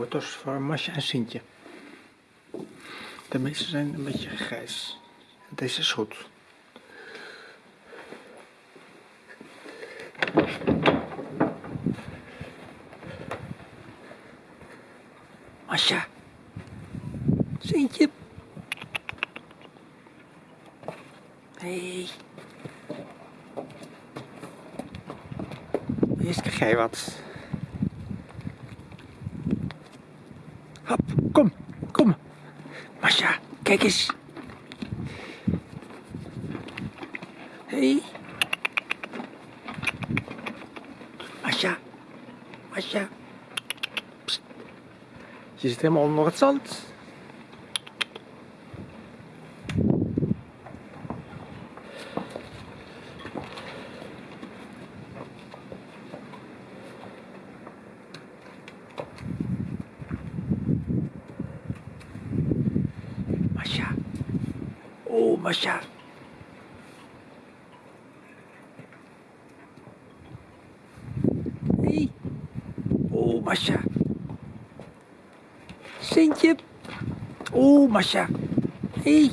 wortels voor Masja en Sintje. De meeste zijn een beetje grijs. Deze is goed. Masja. Sintje. Hey. Eerst krijg jij wat. Kom, kom. Masja, kijk eens. Hey. Masja, Masja. Psst. Je zit helemaal onder het zand. Masja. Oh, Masja. Hey. Oh, Masja. Sintje. Oh, Masja. Hey.